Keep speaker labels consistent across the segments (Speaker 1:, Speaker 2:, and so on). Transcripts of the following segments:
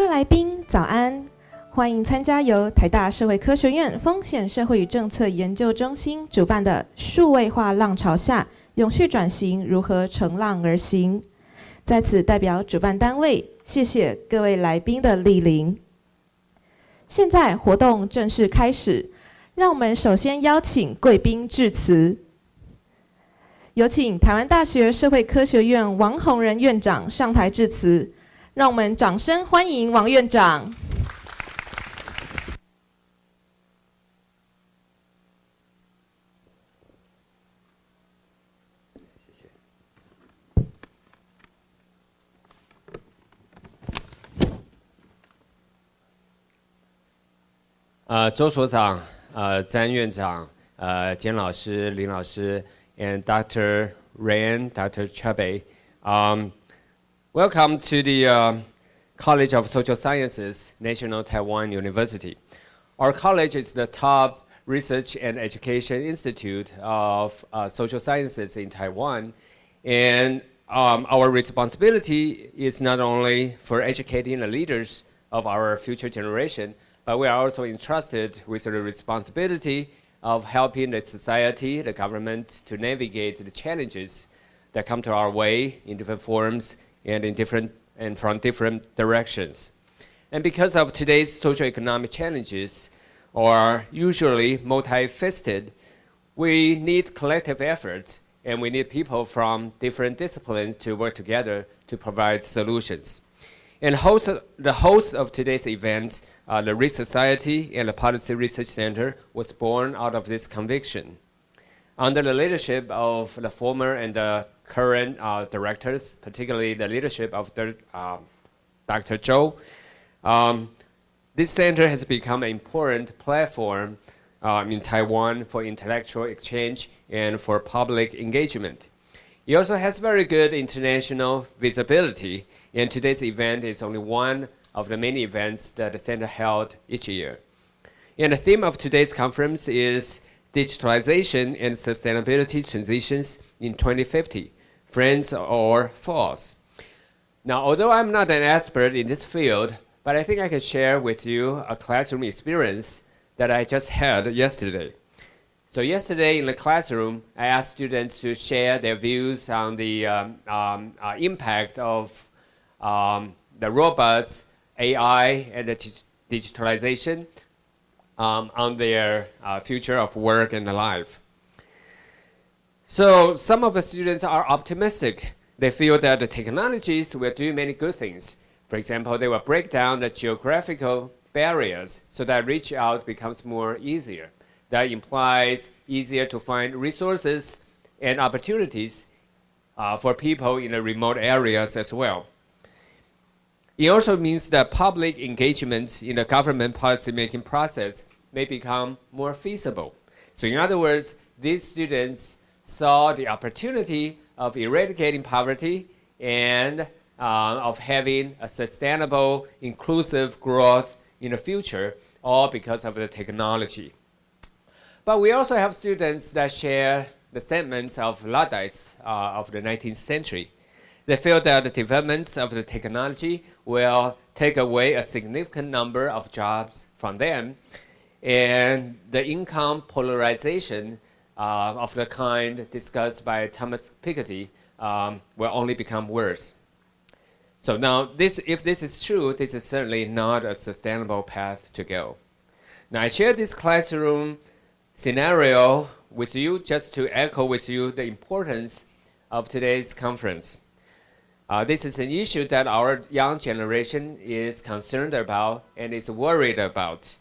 Speaker 1: 各位来宾，早安！欢迎参加由台大社会科学院风险社会与政策研究中心主办的“数位化浪潮下，永续转型如何乘浪而行”。在此代表主办单位，谢谢各位来宾的莅临。现在活动正式开始，让我们首先邀请贵宾致辞。有请台湾大学社会科学院王宏仁院长上台致辞。让我们掌声欢迎王院长。
Speaker 2: 谢谢。呃，周所长、呃，詹院长、呃，简老师、林老师，and Dr. Ryan, Dr. Chubby, um. Welcome to the uh, College of Social Sciences, National Taiwan University. Our college is the top research and education institute of uh, social sciences in Taiwan. And um, our responsibility is not only for educating the leaders of our future generation, but we are also entrusted with the responsibility of helping the society, the government, to navigate the challenges that come to our way in different forms and in different and from different directions. And because of today's socioeconomic challenges are usually multifaceted, we need collective efforts and we need people from different disciplines to work together to provide solutions. And host, the host of today's event, uh, the Risk Society and the Policy Research Center, was born out of this conviction. Under the leadership of the former and the current uh, directors, particularly the leadership of the, uh, Dr. Zhou, um, this center has become an important platform um, in Taiwan for intellectual exchange and for public engagement. It also has very good international visibility, and today's event is only one of the many events that the center held each year. And the theme of today's conference is digitalization and sustainability transitions in 2050, friends or false. Now, although I'm not an expert in this field, but I think I can share with you a classroom experience that I just had yesterday. So yesterday in the classroom, I asked students to share their views on the um, um, uh, impact of um, the robots, AI, and the digitalization um, on their uh, future of work and life. So some of the students are optimistic. They feel that the technologies will do many good things. For example, they will break down the geographical barriers so that reach out becomes more easier. That implies easier to find resources and opportunities uh, for people in the remote areas as well. It also means that public engagement in the government policymaking process may become more feasible. So in other words, these students saw the opportunity of eradicating poverty and uh, of having a sustainable, inclusive growth in the future, all because of the technology. But we also have students that share the sentiments of Luddites uh, of the 19th century. They feel that the developments of the technology will take away a significant number of jobs from them, and the income polarization uh, of the kind discussed by Thomas Piketty um, will only become worse. So now, this, if this is true, this is certainly not a sustainable path to go. Now, I share this classroom scenario with you just to echo with you the importance of today's conference. Uh, this is an issue that our young generation is concerned about and is worried about.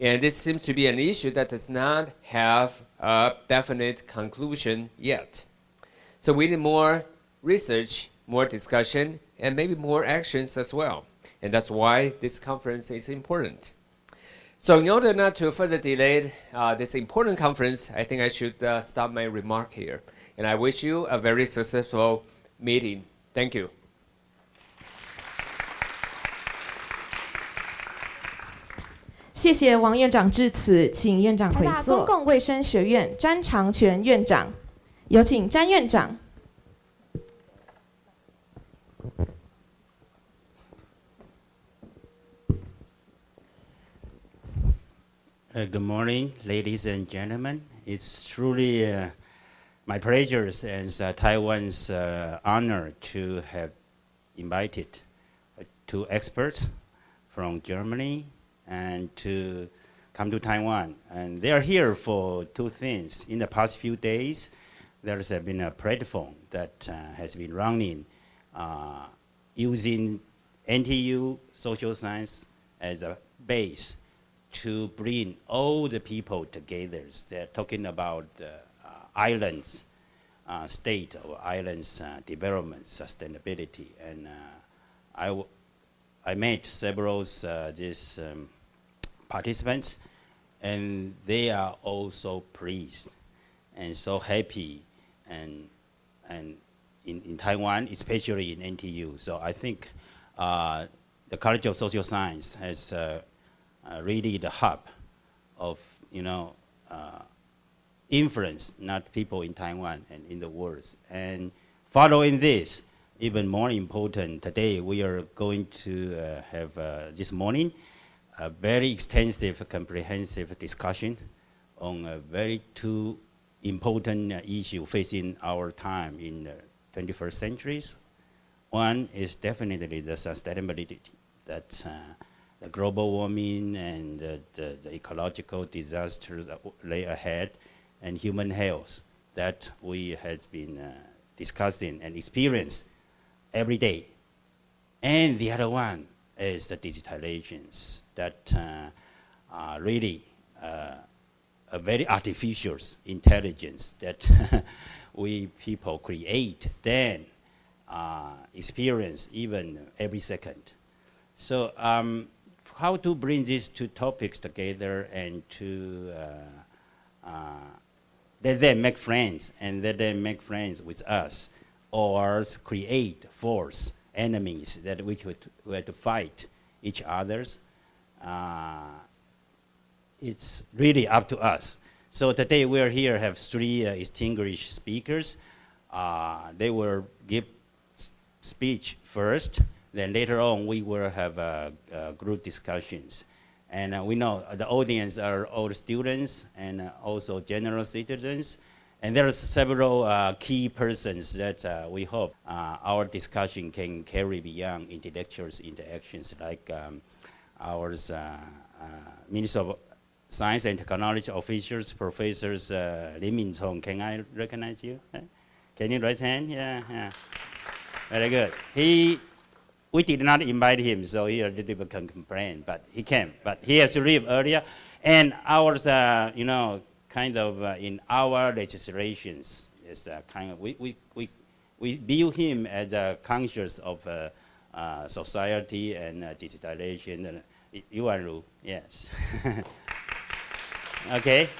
Speaker 2: And this seems to be an issue that does not have a definite conclusion yet. So we need more research, more discussion, and maybe more actions as well. And that's why this conference is important. So in order not to further delay uh, this important conference, I think I should uh, stop my remark here. And I wish you a very successful meeting. thank you
Speaker 1: 谢谢王院长致辞请院长回座公共卫生学院詹长全院长有请詹院长
Speaker 3: good morning ladies and gentlemen it's truly a my pleasure as uh, Taiwan's uh, honor to have invited uh, two experts from Germany and to come to Taiwan. And they are here for two things. In the past few days, there's been a platform that uh, has been running using NTU social science as a base to bring all the people together. They're talking about uh, islands, uh, state of islands uh, development, sustainability. And I, I met several uh, these um, participants, and they are all so pleased and so happy and, and in, in Taiwan, especially in NTU. So I think uh, the College of Social Science has uh, uh, really the hub of, you know, uh, influence, not people in Taiwan and in the world. And following this, even more important, today we are going to uh, have uh, this morning a very extensive, comprehensive discussion on a very two important uh, issue facing our time in the 21st centuries. One is definitely the sustainability that uh, the global warming and the, the, the, ecological disasters that lay ahead and human health that we have been uh, discussing and experience every day. And the other one is the digitalizations that uh, are really uh, a very artificial intelligence that we people create, then uh, experience even every second. So um, how to bring these two topics together and to uh, let them make friends and let them make friends with us or create force enemies that we could we to fight each other's. Uh, it's really up to us. So today we are here have three uh, distinguished speakers. Uh, they will give speech first, then later on, we will have uh, uh, group discussions. And uh, we know the audience are all students and also general citizens. And there are several uh, key persons that uh, we hope uh, our discussion can carry beyond intellectual interactions, like um, our Minister of Science and Technology officials, professors uh, Lin. Can I recognize you? Can you raise hand? Yeah, yeah. Very good. He we did not invite him, so he a little bit can complain, but he came. But he has to leave earlier. And ours, uh, you know, kind of uh, in our legislations, is uh, kind of, we, we, we, we view him as a conscious of uh, uh, society and uh, digitalization. And Yuan Ru, yes. okay.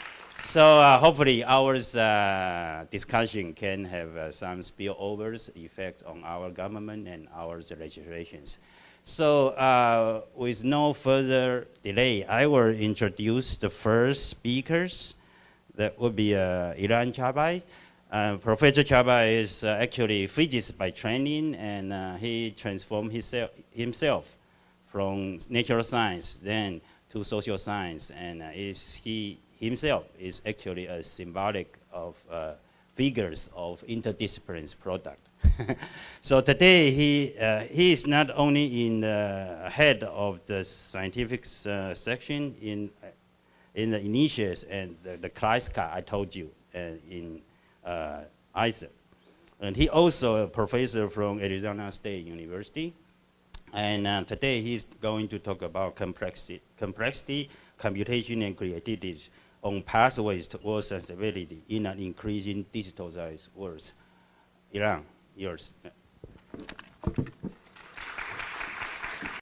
Speaker 3: So uh, hopefully our uh, discussion can have uh, some spillovers effect on our government and our legislations. So uh, with no further delay, I will introduce the first speakers. That would be uh, Ilan Chabay. Uh, Professor Chabay is actually physicist by training, and he transformed himself, himself from natural science then to social science, and is he himself is actually a symbolic of uh, figures of interdisciplines product. so today he, uh, he is not only in the head of the scientific uh, section in, in the initiates and the, the class I told you uh, in uh. And he also a professor from Arizona State University. And uh, today he's going to talk about complexity, complexity computation, and creativity on pathways towards sustainability in an increasing digitalized world. Ilan, yours.